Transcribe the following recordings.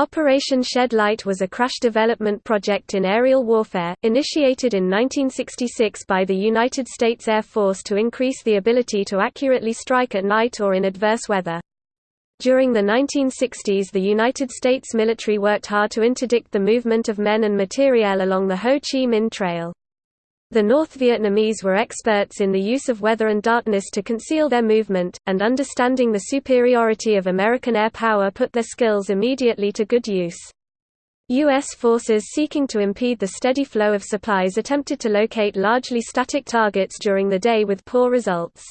Operation Shed Light was a crash development project in aerial warfare, initiated in 1966 by the United States Air Force to increase the ability to accurately strike at night or in adverse weather. During the 1960s the United States military worked hard to interdict the movement of men and materiel along the Ho Chi Minh Trail. The North Vietnamese were experts in the use of weather and darkness to conceal their movement, and understanding the superiority of American air power put their skills immediately to good use. U.S. forces seeking to impede the steady flow of supplies attempted to locate largely static targets during the day with poor results.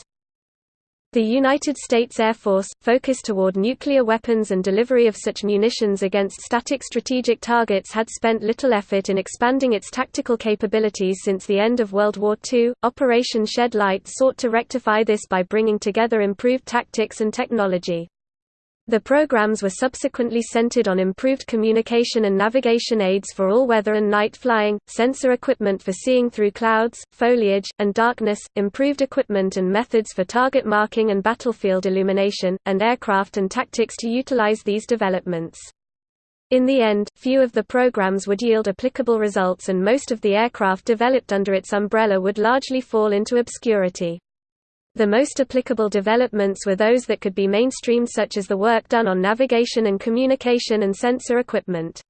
The United States Air Force, focused toward nuclear weapons and delivery of such munitions against static strategic targets had spent little effort in expanding its tactical capabilities since the end of World War II. Operation Shed Light sought to rectify this by bringing together improved tactics and technology. The programs were subsequently centered on improved communication and navigation aids for all weather and night flying, sensor equipment for seeing through clouds, foliage, and darkness, improved equipment and methods for target marking and battlefield illumination, and aircraft and tactics to utilize these developments. In the end, few of the programs would yield applicable results and most of the aircraft developed under its umbrella would largely fall into obscurity. The most applicable developments were those that could be mainstreamed such as the work done on navigation and communication and sensor equipment.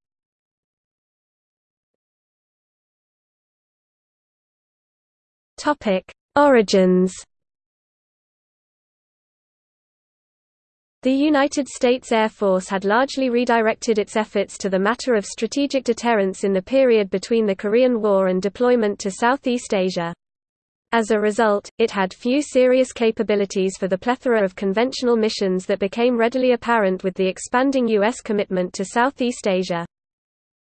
Origins The United States Air Force had largely redirected its efforts to the matter of strategic deterrence in the period between the Korean War and deployment to Southeast Asia. As a result, it had few serious capabilities for the plethora of conventional missions that became readily apparent with the expanding U.S. commitment to Southeast Asia.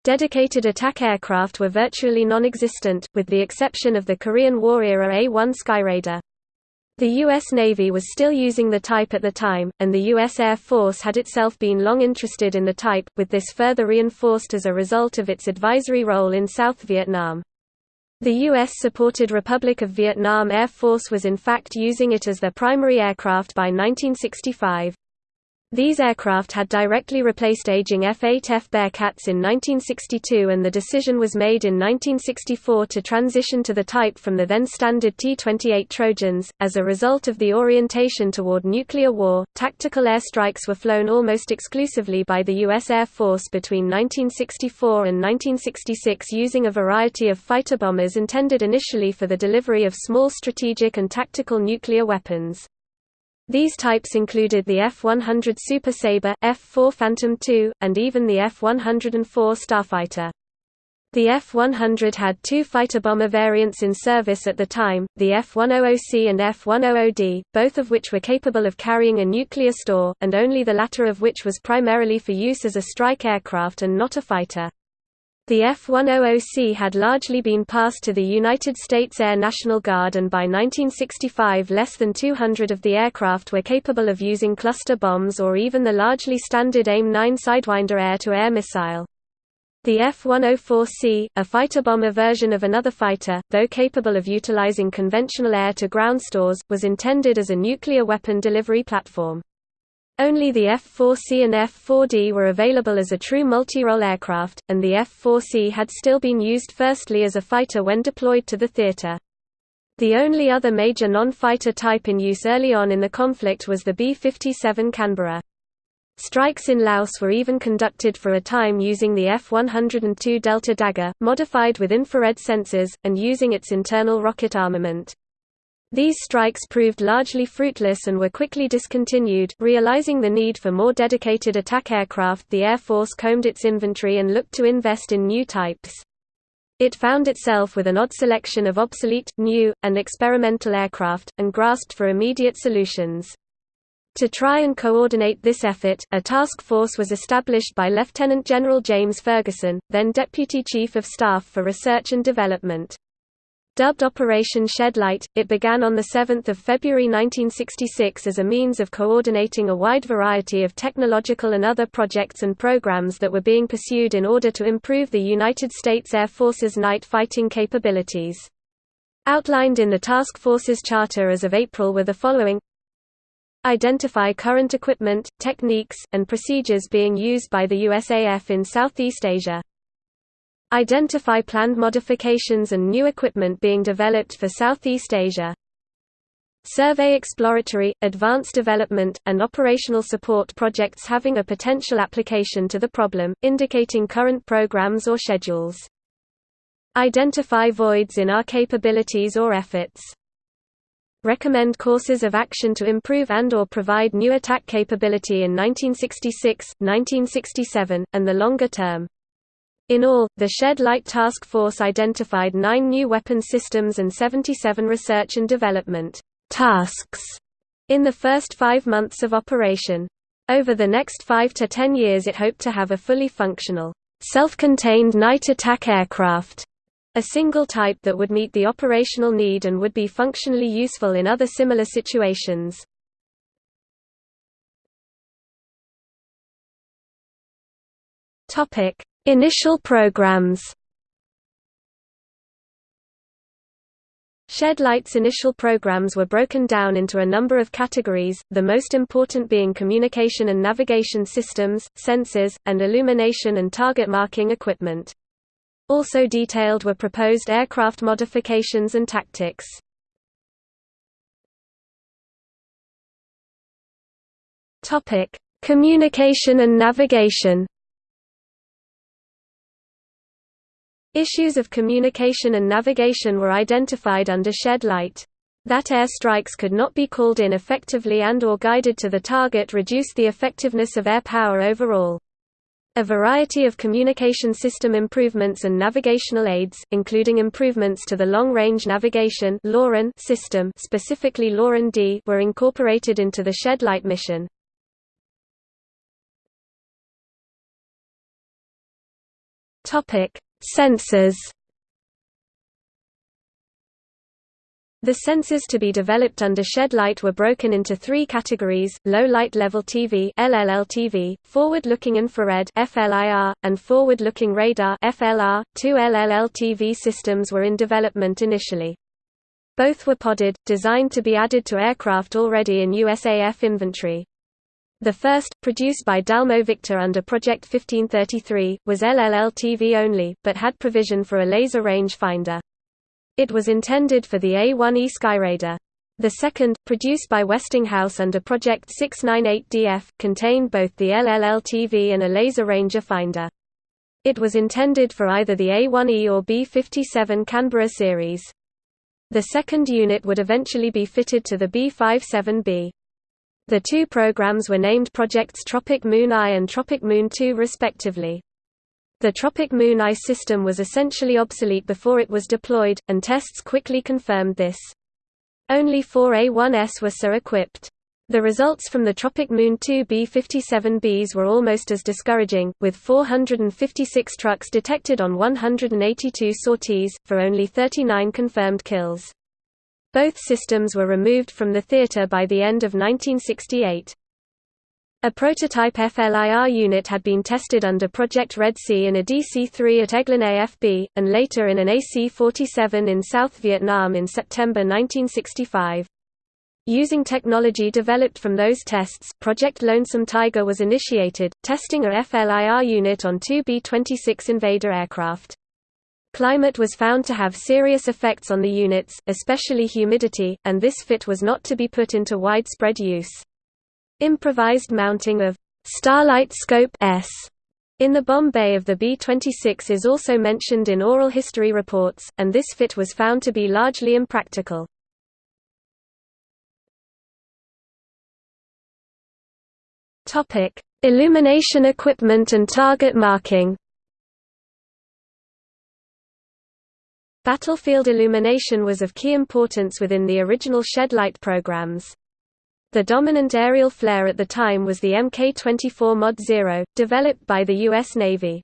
Dedicated attack aircraft were virtually non-existent, with the exception of the Korean War-era A-1 Skyraider. The U.S. Navy was still using the type at the time, and the U.S. Air Force had itself been long interested in the type, with this further reinforced as a result of its advisory role in South Vietnam. The U.S.-supported Republic of Vietnam Air Force was in fact using it as their primary aircraft by 1965. These aircraft had directly replaced aging F-8F Bearcats in 1962 and the decision was made in 1964 to transition to the type from the then standard T-28 Trojans. As a result of the orientation toward nuclear war, tactical airstrikes were flown almost exclusively by the U.S. Air Force between 1964 and 1966 using a variety of fighter bombers intended initially for the delivery of small strategic and tactical nuclear weapons. These types included the F-100 Super Sabre, F-4 Phantom II, and even the F-104 Starfighter. The F-100 had two fighter bomber variants in service at the time, the F-100C and F-100D, both of which were capable of carrying a nuclear store, and only the latter of which was primarily for use as a strike aircraft and not a fighter. The F-100C had largely been passed to the United States Air National Guard and by 1965 less than 200 of the aircraft were capable of using cluster bombs or even the largely standard AIM-9 Sidewinder air-to-air -air missile. The F-104C, a fighter bomber version of another fighter, though capable of utilizing conventional air-to-ground stores, was intended as a nuclear weapon delivery platform. Only the F-4C and F-4D were available as a true multi-role aircraft, and the F-4C had still been used firstly as a fighter when deployed to the theater. The only other major non-fighter type in use early on in the conflict was the B-57 Canberra. Strikes in Laos were even conducted for a time using the F-102 Delta Dagger, modified with infrared sensors, and using its internal rocket armament. These strikes proved largely fruitless and were quickly discontinued. Realizing the need for more dedicated attack aircraft, the Air Force combed its inventory and looked to invest in new types. It found itself with an odd selection of obsolete, new, and experimental aircraft, and grasped for immediate solutions. To try and coordinate this effort, a task force was established by Lieutenant General James Ferguson, then Deputy Chief of Staff for Research and Development. Dubbed Operation Shed Light, it began on 7 February 1966 as a means of coordinating a wide variety of technological and other projects and programs that were being pursued in order to improve the United States Air Force's night fighting capabilities. Outlined in the task force's charter as of April were the following Identify current equipment, techniques, and procedures being used by the USAF in Southeast Asia. Identify planned modifications and new equipment being developed for Southeast Asia. Survey exploratory, advanced development, and operational support projects having a potential application to the problem, indicating current programs or schedules. Identify voids in our capabilities or efforts. Recommend courses of action to improve and or provide new attack capability in 1966, 1967, and the longer term. In all, the Shed Light Task Force identified nine new weapon systems and 77 research and development tasks in the first five months of operation. Over the next five to ten years it hoped to have a fully functional, self-contained night attack aircraft, a single type that would meet the operational need and would be functionally useful in other similar situations. Initial programs Light's initial programs were broken down into a number of categories, the most important being communication and navigation systems, sensors, and illumination and target marking equipment. Also detailed were proposed aircraft modifications and tactics. Communication and navigation Issues of communication and navigation were identified under shed light. That air strikes could not be called in effectively and or guided to the target reduced the effectiveness of air power overall. A variety of communication system improvements and navigational aids, including improvements to the long-range navigation system specifically LORAN-D were incorporated into the shed light mission. Sensors The sensors to be developed under shed light were broken into three categories, low light level TV LLLTV, forward-looking infrared FLIR, and forward-looking radar FLR. Two LLLTV systems were in development initially. Both were podded, designed to be added to aircraft already in USAF inventory. The first, produced by Dalmo Victor under Project 1533, was LLL-TV only, but had provision for a laser range finder. It was intended for the A-1E Skyraider. The second, produced by Westinghouse under Project 698DF, contained both the LLL-TV and a laser ranger finder. It was intended for either the A-1E or B-57 Canberra series. The second unit would eventually be fitted to the B-57B. The two programs were named Projects Tropic Moon I and Tropic Moon II respectively. The Tropic Moon I system was essentially obsolete before it was deployed, and tests quickly confirmed this. Only four A-1S were so equipped. The results from the Tropic Moon II B-57Bs were almost as discouraging, with 456 trucks detected on 182 sorties, for only 39 confirmed kills. Both systems were removed from the theater by the end of 1968. A prototype FLIR unit had been tested under Project Red Sea in a DC-3 at Eglin AFB, and later in an AC-47 in South Vietnam in September 1965. Using technology developed from those tests, Project Lonesome Tiger was initiated, testing a FLIR unit on two B-26 Invader aircraft. Climate was found to have serious effects on the units, especially humidity, and this fit was not to be put into widespread use. Improvised mounting of Starlight Scope S in the bomb bay of the B-26 is also mentioned in oral history reports, and this fit was found to be largely impractical. Illumination equipment and target marking Battlefield illumination was of key importance within the original Shed-Light programs. The dominant aerial flare at the time was the Mk-24 Mod 0, developed by the U.S. Navy.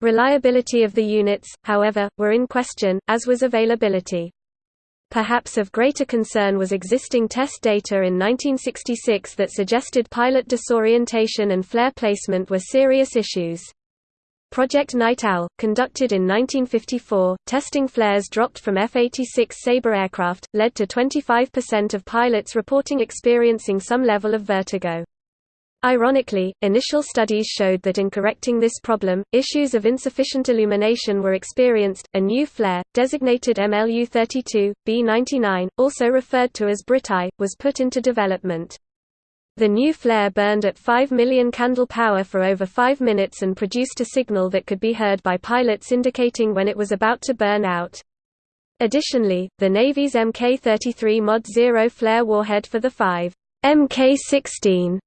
Reliability of the units, however, were in question, as was availability. Perhaps of greater concern was existing test data in 1966 that suggested pilot disorientation and flare placement were serious issues. Project Night Owl, conducted in 1954, testing flares dropped from F-86 Sabre aircraft, led to 25% of pilots reporting experiencing some level of vertigo. Ironically, initial studies showed that in correcting this problem, issues of insufficient illumination were experienced. A new flare, designated MLU-32, B-99, also referred to as BritEye, was put into development. The new flare burned at 5 million candle power for over 5 minutes and produced a signal that could be heard by pilots indicating when it was about to burn out. Additionally, the Navy's Mk-33 Mod 0 flare warhead for the 5 Mk-16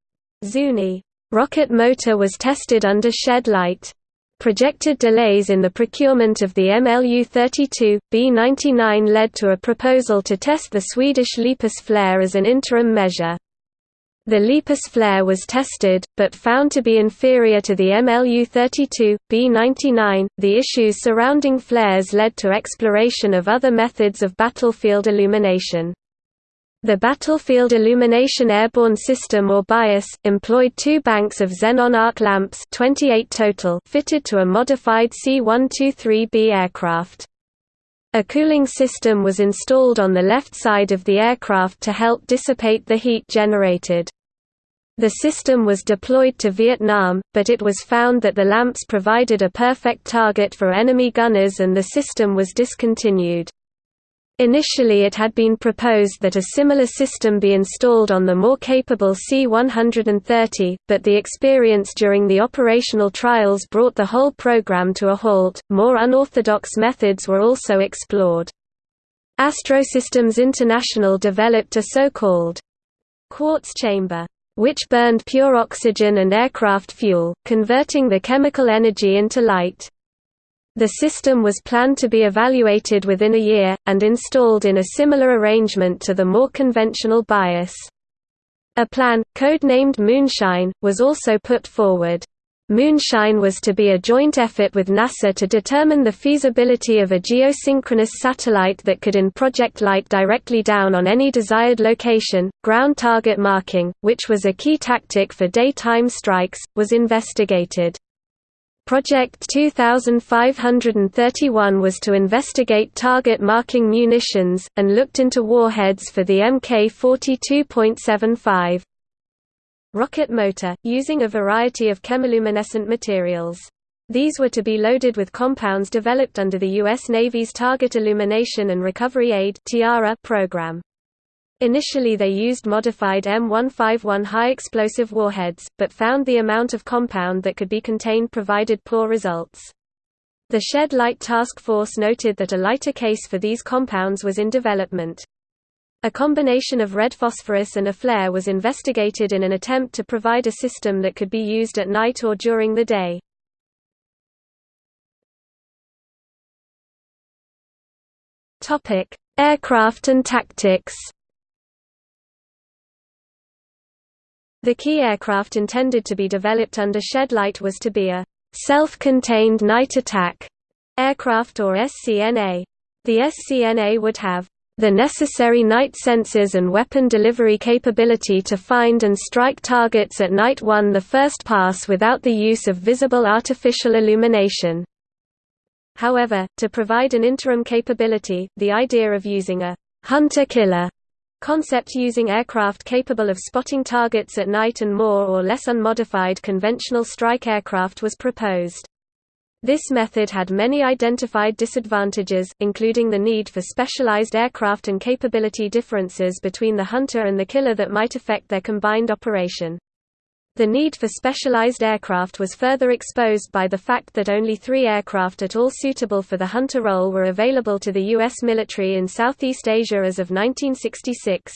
Zuni rocket motor was tested under shed light. Projected delays in the procurement of the MLU-32, B-99 led to a proposal to test the Swedish Lepus flare as an interim measure. The Lepus flare was tested, but found to be inferior to the MLU-32, B-99. The issues surrounding flares led to exploration of other methods of battlefield illumination. The Battlefield Illumination Airborne System or BIAS, employed two banks of xenon arc lamps 28 total fitted to a modified C-123B aircraft. A cooling system was installed on the left side of the aircraft to help dissipate the heat generated. The system was deployed to Vietnam, but it was found that the lamps provided a perfect target for enemy gunners and the system was discontinued. Initially it had been proposed that a similar system be installed on the more capable C-130, but the experience during the operational trials brought the whole program to a halt. More unorthodox methods were also explored. Astrosystems International developed a so-called quartz chamber which burned pure oxygen and aircraft fuel, converting the chemical energy into light. The system was planned to be evaluated within a year, and installed in a similar arrangement to the more conventional bias. A plan, code-named Moonshine, was also put forward. Moonshine was to be a joint effort with NASA to determine the feasibility of a geosynchronous satellite that could in-project light directly down on any desired location. Ground target marking, which was a key tactic for daytime strikes, was investigated. Project 2531 was to investigate target marking munitions, and looked into warheads for the Mk-42.75 rocket motor, using a variety of chemiluminescent materials. These were to be loaded with compounds developed under the U.S. Navy's Target Illumination and Recovery Aid program. Initially they used modified M151 high-explosive warheads, but found the amount of compound that could be contained provided poor results. The Shed Light Task Force noted that a lighter case for these compounds was in development. A combination of red phosphorus and a flare was investigated in an attempt to provide a system that could be used at night or during the day. Aircraft and tactics The key aircraft intended to be developed under shed light was to be a self-contained night attack aircraft or SCNA. The SCNA would have the necessary night sensors and weapon delivery capability to find and strike targets at night won the first pass without the use of visible artificial illumination. However, to provide an interim capability, the idea of using a hunter-killer Concept using aircraft capable of spotting targets at night and more or less unmodified conventional strike aircraft was proposed. This method had many identified disadvantages, including the need for specialized aircraft and capability differences between the hunter and the killer that might affect their combined operation. The need for specialized aircraft was further exposed by the fact that only three aircraft at all suitable for the hunter role were available to the U.S. military in Southeast Asia as of 1966.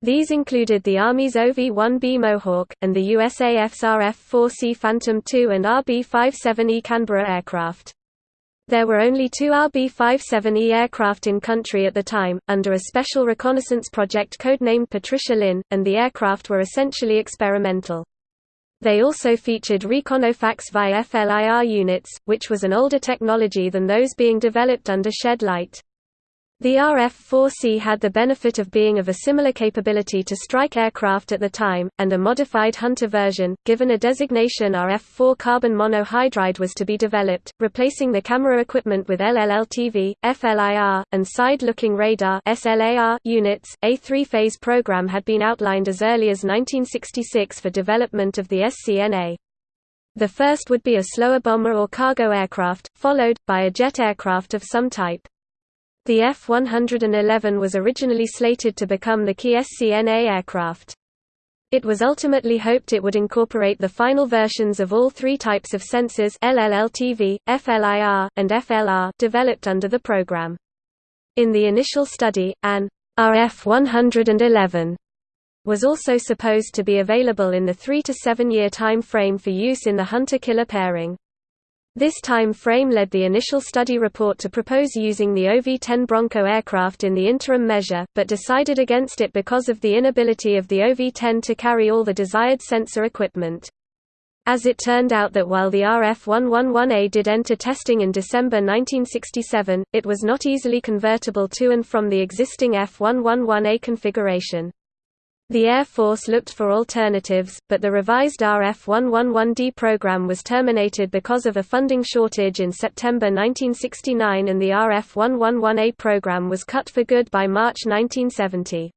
These included the Army's OV-1B Mohawk, and the USAF's RF-4C Phantom II and RB-57E Canberra aircraft. There were only two RB-57E aircraft in country at the time, under a special reconnaissance project codenamed Patricia Lynn, and the aircraft were essentially experimental. They also featured Reconofax VI FLIR units, which was an older technology than those being developed under shed light. The RF-4C had the benefit of being of a similar capability to strike aircraft at the time, and a modified Hunter version, given a designation RF-4 carbon monohydride was to be developed, replacing the camera equipment with LLLTV, FLIR, and side-looking radar SLAR units. A three-phase program had been outlined as early as 1966 for development of the SCNA. The first would be a slower bomber or cargo aircraft, followed, by a jet aircraft of some type. The F-111 was originally slated to become the key SCNA aircraft. It was ultimately hoped it would incorporate the final versions of all three types of sensors LLLTV, FLIR, and FLR developed under the program. In the initial study, an RF-111 was also supposed to be available in the 3 to 7 year time frame for use in the hunter-killer pairing. This time frame led the initial study report to propose using the OV-10 Bronco aircraft in the interim measure, but decided against it because of the inability of the OV-10 to carry all the desired sensor equipment. As it turned out that while the RF-111A did enter testing in December 1967, it was not easily convertible to and from the existing F-111A configuration. The Air Force looked for alternatives, but the revised RF-111D program was terminated because of a funding shortage in September 1969 and the RF-111A program was cut for good by March 1970.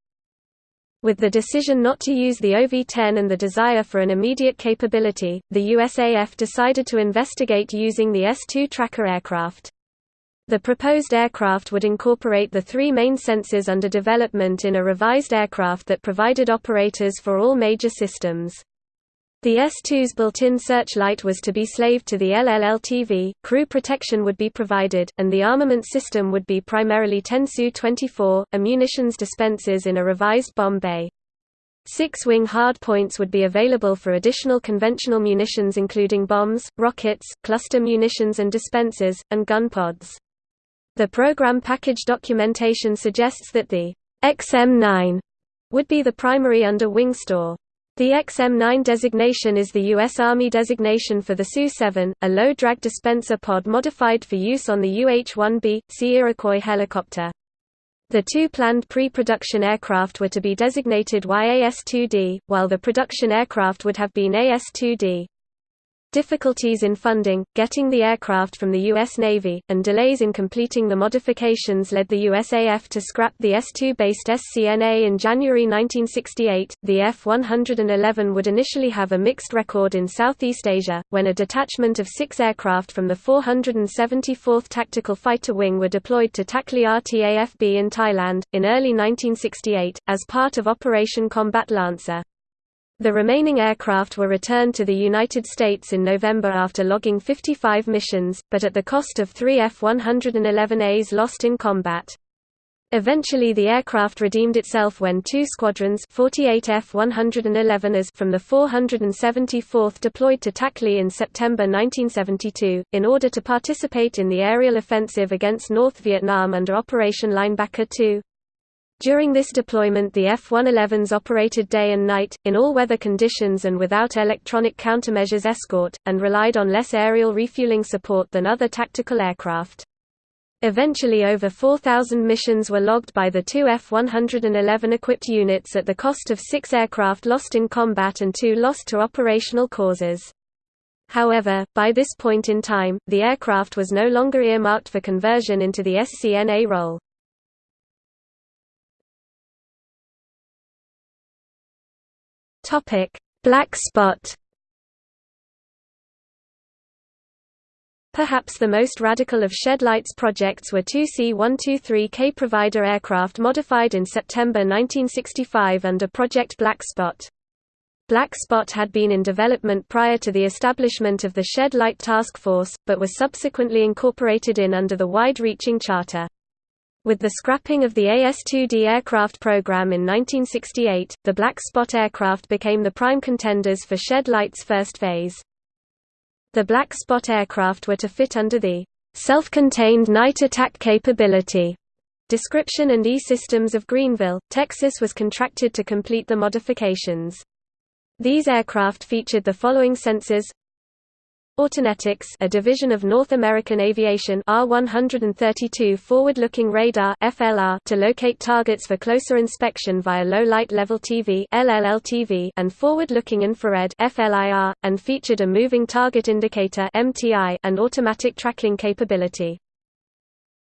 With the decision not to use the OV-10 and the desire for an immediate capability, the USAF decided to investigate using the S-2 tracker aircraft. The proposed aircraft would incorporate the three main sensors under development in a revised aircraft that provided operators for all major systems. The S-2's built-in searchlight was to be slaved to the LLLTV, crew protection would be provided, and the armament system would be primarily 10 SUU-24, munitions dispensers in a revised bomb bay. Six-wing hardpoints would be available for additional conventional munitions including bombs, rockets, cluster munitions and dispensers, and gun pods. The program package documentation suggests that the XM9 would be the primary under-wing store. The XM9 designation is the U.S. Army designation for the SUU-7, a low-drag dispenser pod modified for use on the UH-1B, C Iroquois helicopter. The two planned pre-production aircraft were to be designated YAS-2D, while the production aircraft would have been AS-2D. Difficulties in funding, getting the aircraft from the U.S. Navy, and delays in completing the modifications led the USAF to scrap the S-2-based SCNA in January 1968. The F-111 would initially have a mixed record in Southeast Asia, when a detachment of six aircraft from the 474th Tactical Fighter Wing were deployed to Takhli RTAFB in Thailand, in early 1968, as part of Operation Combat Lancer. The remaining aircraft were returned to the United States in November after logging 55 missions, but at the cost of three F-111As lost in combat. Eventually the aircraft redeemed itself when two squadrons 48 F-111As from the 474th deployed to Takhli in September 1972, in order to participate in the aerial offensive against North Vietnam under Operation Linebacker II. During this deployment the F-111s operated day and night, in all weather conditions and without electronic countermeasures escort, and relied on less aerial refueling support than other tactical aircraft. Eventually over 4,000 missions were logged by the two F-111 equipped units at the cost of six aircraft lost in combat and two lost to operational causes. However, by this point in time, the aircraft was no longer earmarked for conversion into the SCNA role. Topic: Black spot. Perhaps the most radical of Shed-Light's projects were two C-123K Provider aircraft modified in September 1965 under Project Black Spot. Black Spot had been in development prior to the establishment of the Shed-Light Task Force, but was subsequently incorporated in under the wide-reaching charter. With the scrapping of the AS-2D aircraft program in 1968, the Black Spot aircraft became the prime contenders for Shed Light's first phase. The Black Spot aircraft were to fit under the self-contained night attack capability description and E-Systems of Greenville, Texas was contracted to complete the modifications. These aircraft featured the following sensors Autonetics a division of North American Aviation R132 forward-looking radar FLR to locate targets for closer inspection via low light level TV LLLTV and forward-looking infrared FLIR, and featured a moving target indicator MTI and automatic tracking capability.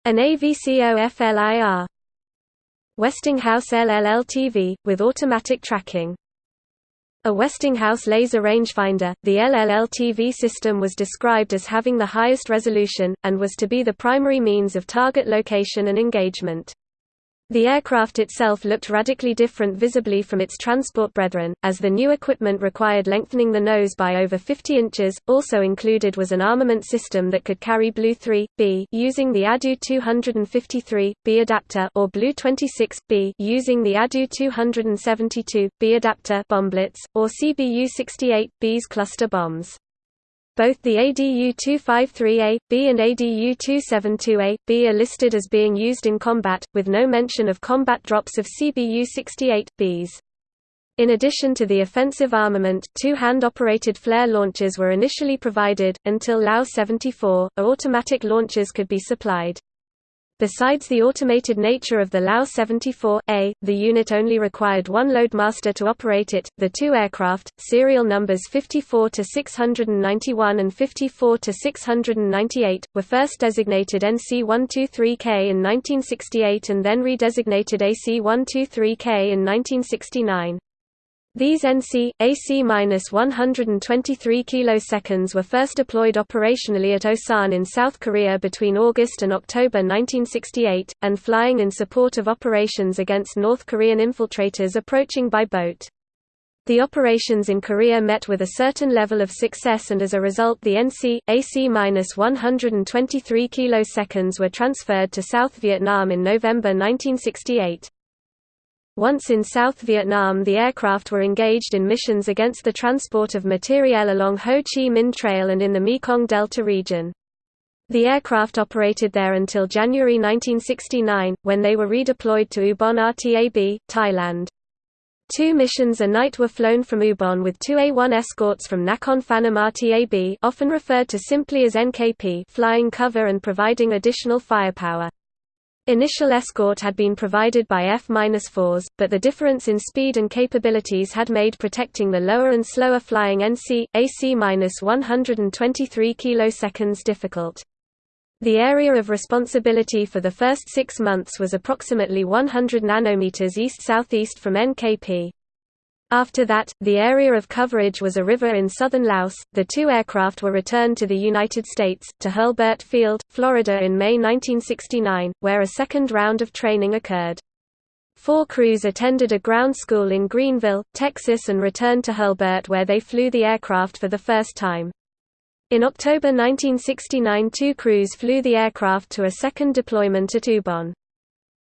An AVCO FLIR Westinghouse LLLTV, with automatic tracking a Westinghouse laser rangefinder, the LLL-TV system was described as having the highest resolution, and was to be the primary means of target location and engagement. The aircraft itself looked radically different visibly from its transport brethren, as the new equipment required lengthening the nose by over 50 inches. Also included was an armament system that could carry BLU-3B using the ADU 253B adapter or BLU-26B using the ADU 272B adapter bomblets, or CBU 68B's cluster bombs. Both the ADU-253A, B and ADU-272A, B are listed as being used in combat, with no mention of combat drops of CBU-68, Bs. In addition to the offensive armament, two hand-operated flare launchers were initially provided, until LAU-74, automatic launchers could be supplied. Besides the automated nature of the LAU-74A, the unit only required one loadmaster to operate it. The two aircraft, serial numbers 54 to 691 and 54 to 698, were first designated NC-123K in 1968 and then redesignated AC-123K in 1969. These NC, AC-123 kiloseconds were first deployed operationally at Osan in South Korea between August and October 1968, and flying in support of operations against North Korean infiltrators approaching by boat. The operations in Korea met with a certain level of success and as a result the NC, AC-123 kiloseconds were transferred to South Vietnam in November 1968. Once in South Vietnam the aircraft were engaged in missions against the transport of materiel along Ho Chi Minh Trail and in the Mekong Delta region. The aircraft operated there until January 1969, when they were redeployed to Ubon RTAB, Thailand. Two missions a night were flown from Ubon with two A-1 escorts from Nakhon Phanom RTAB often referred to simply as NKP flying cover and providing additional firepower. Initial escort had been provided by F-4s, but the difference in speed and capabilities had made protecting the lower and slower flying NC, AC-123 kiloseconds difficult. The area of responsibility for the first six months was approximately 100 nanometers east-southeast from NKP. After that, the area of coverage was a river in southern Laos. The two aircraft were returned to the United States, to Hurlburt Field, Florida in May 1969, where a second round of training occurred. Four crews attended a ground school in Greenville, Texas and returned to Hurlburt where they flew the aircraft for the first time. In October 1969 two crews flew the aircraft to a second deployment at Ubon.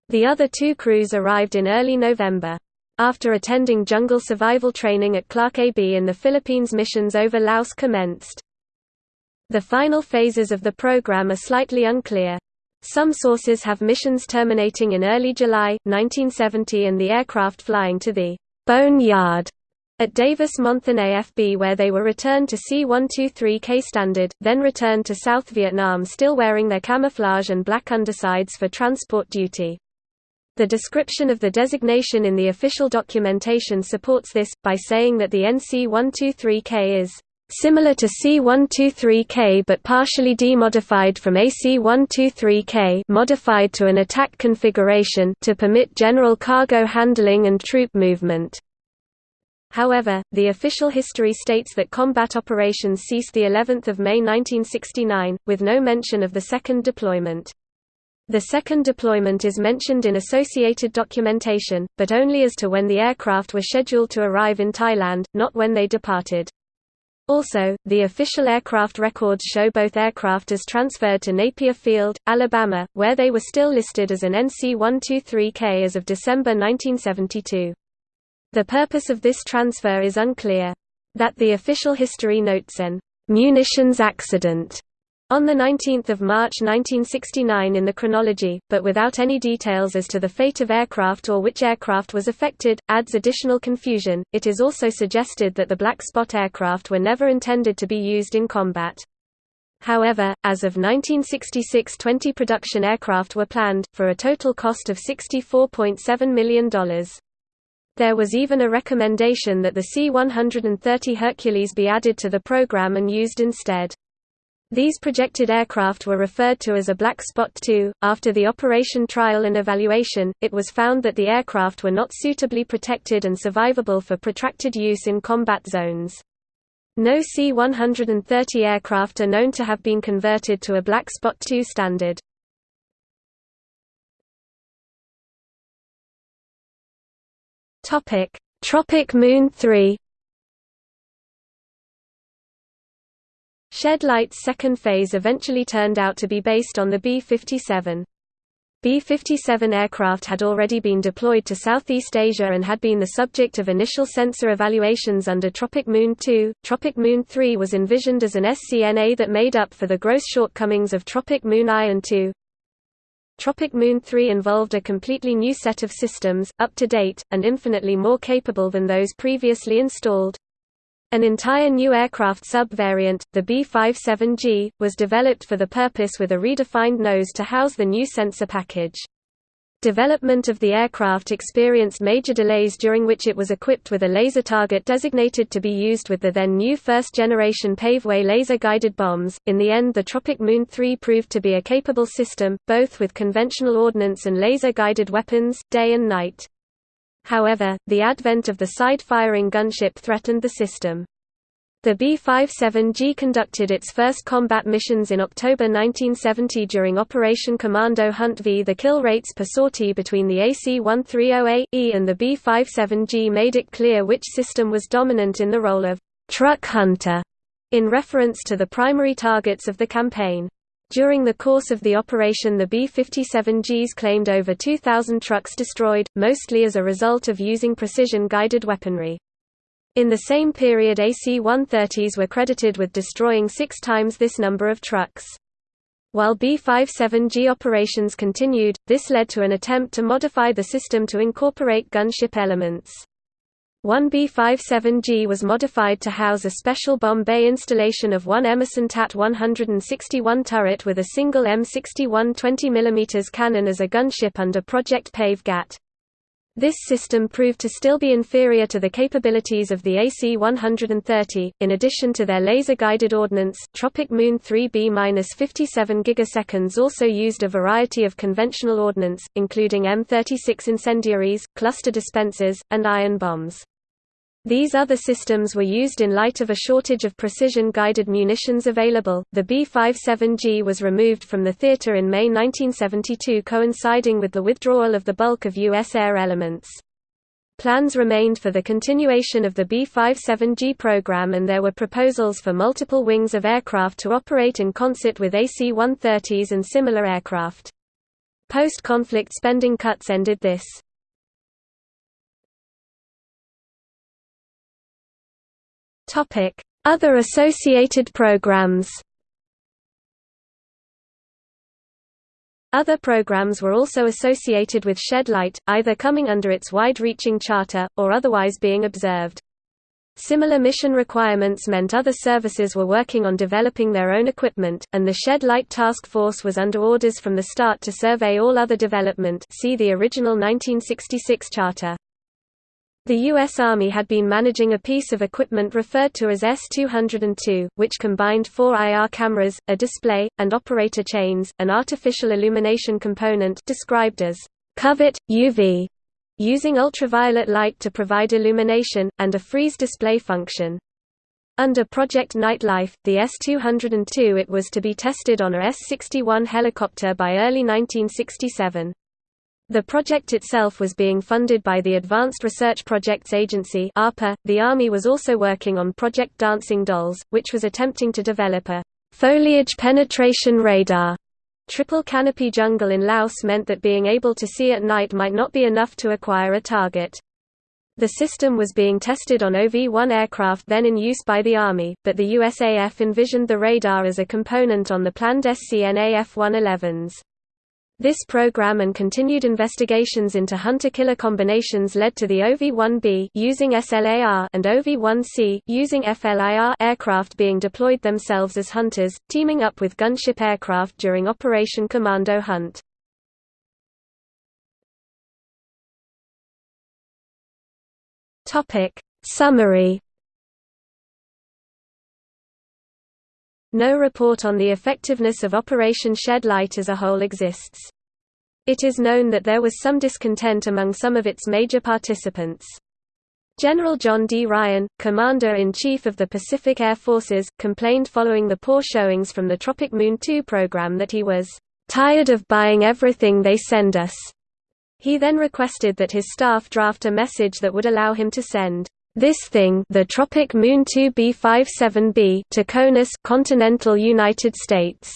The other two crews arrived in early November. After attending jungle survival training at Clark AB in the Philippines missions over Laos commenced. The final phases of the program are slightly unclear. Some sources have missions terminating in early July, 1970 and the aircraft flying to the «bone yard» at Davis-Monthan AFB where they were returned to C-123K standard, then returned to South Vietnam still wearing their camouflage and black undersides for transport duty. The description of the designation in the official documentation supports this, by saying that the NC-123K is similar to C-123K but partially demodified from AC-123K modified to an attack configuration to permit general cargo handling and troop movement. However, the official history states that combat operations ceased the 11th of May 1969, with no mention of the second deployment. The second deployment is mentioned in associated documentation, but only as to when the aircraft were scheduled to arrive in Thailand, not when they departed. Also, the official aircraft records show both aircraft as transferred to Napier Field, Alabama, where they were still listed as an NC-123K as of December 1972. The purpose of this transfer is unclear. That the official history notes an munitions accident on 19 March 1969 in the chronology, but without any details as to the fate of aircraft or which aircraft was affected, adds additional confusion. It is also suggested that the Black Spot aircraft were never intended to be used in combat. However, as of 1966 20 production aircraft were planned, for a total cost of $64.7 million. There was even a recommendation that the C-130 Hercules be added to the program and used instead. These projected aircraft were referred to as a Black Spot II. After the operation trial and evaluation, it was found that the aircraft were not suitably protected and survivable for protracted use in combat zones. No C-130 aircraft are known to have been converted to a Black Spot II standard. Tropic Moon 3 Shed Light's second phase eventually turned out to be based on the B-57. B-57 aircraft had already been deployed to Southeast Asia and had been the subject of initial sensor evaluations under Tropic Moon 2. Tropic Moon 3 was envisioned as an SCNA that made up for the gross shortcomings of Tropic Moon I and II. Tropic Moon 3 involved a completely new set of systems, up to date, and infinitely more capable than those previously installed. An entire new aircraft subvariant, the B-57G, was developed for the purpose with a redefined nose to house the new sensor package. Development of the aircraft experienced major delays during which it was equipped with a laser target designated to be used with the then new first-generation Paveway laser-guided bombs. In the end the Tropic Moon 3 proved to be a capable system, both with conventional ordnance and laser-guided weapons, day and night. However, the advent of the side-firing gunship threatened the system. The B-57G conducted its first combat missions in October 1970 during Operation Commando Hunt V. The kill rates per sortie between the AC-130A-E and the B-57G made it clear which system was dominant in the role of «truck hunter» in reference to the primary targets of the campaign. During the course of the operation the B-57Gs claimed over 2,000 trucks destroyed, mostly as a result of using precision-guided weaponry. In the same period AC-130s were credited with destroying six times this number of trucks. While B-57G operations continued, this led to an attempt to modify the system to incorporate gunship elements. One B-57G was modified to house a special bomb bay installation of one Emerson TAT 161 turret with a single M61 20mm cannon as a gunship under Project Pave GAT. This system proved to still be inferior to the capabilities of the AC-130. In addition to their laser-guided ordnance, Tropic Moon 3B-57 gigaseconds also used a variety of conventional ordnance, including M36 incendiaries, cluster dispensers, and iron bombs. These other systems were used in light of a shortage of precision-guided munitions available. The B-57G was removed from the theater in May 1972 coinciding with the withdrawal of the bulk of U.S. air elements. Plans remained for the continuation of the B-57G program and there were proposals for multiple wings of aircraft to operate in concert with AC-130s and similar aircraft. Post-conflict spending cuts ended this. Other associated programs Other programs were also associated with Shed Light, either coming under its wide-reaching charter, or otherwise being observed. Similar mission requirements meant other services were working on developing their own equipment, and the Shed Light Task Force was under orders from the start to survey all other development see the original 1966 charter. The U.S. Army had been managing a piece of equipment referred to as S-202, which combined four IR cameras, a display, and operator chains, an artificial illumination component described as covert, UV, using ultraviolet light to provide illumination, and a freeze display function. Under Project Nightlife, the S-202 it was to be tested on a S-61 helicopter by early 1967. The project itself was being funded by the Advanced Research Projects Agency (ARPA). The Army was also working on Project Dancing Dolls, which was attempting to develop a foliage penetration radar. Triple canopy jungle in Laos meant that being able to see at night might not be enough to acquire a target. The system was being tested on OV-1 aircraft then in use by the Army, but the USAF envisioned the radar as a component on the planned SCNA F-111s. This program and continued investigations into hunter-killer combinations led to the OV-1B using SLAR and OV-1C using FLIR aircraft being deployed themselves as hunters, teaming up with gunship aircraft during Operation Commando Hunt. Topic Summary No report on the effectiveness of Operation Shed Light as a whole exists. It is known that there was some discontent among some of its major participants. General John D. Ryan, Commander-in-Chief of the Pacific Air Forces, complained following the poor showings from the Tropic Moon 2 program that he was "...tired of buying everything they send us." He then requested that his staff draft a message that would allow him to send this thing the Tropic Moon 2B57B to CONUS continental United States.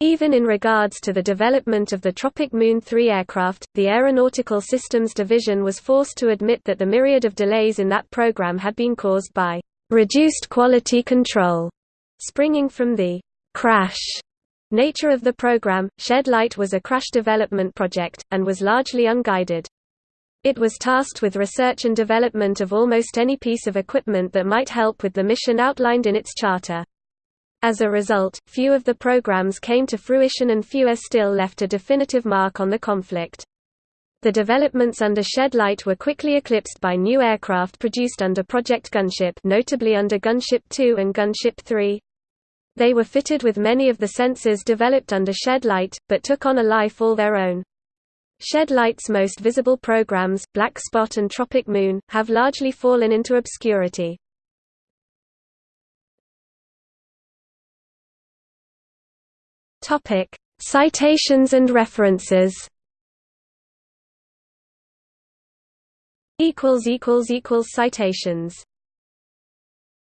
Even in regards to the development of the Tropic Moon 3 aircraft, the Aeronautical Systems Division was forced to admit that the myriad of delays in that program had been caused by reduced quality control, springing from the crash Nature of the program, Shed Light was a crash development project, and was largely unguided. It was tasked with research and development of almost any piece of equipment that might help with the mission outlined in its charter. As a result, few of the programs came to fruition and fewer still left a definitive mark on the conflict. The developments under Shed Light were quickly eclipsed by new aircraft produced under Project Gunship notably under Gunship 2 and Gunship 3, they were fitted with many of the sensors developed under Shed Light, but took on a life all their own. Shed Light's most visible programs, Black Spot and Tropic Moon, have largely fallen into obscurity. Topic: Citations and references. Equals equals equals citations.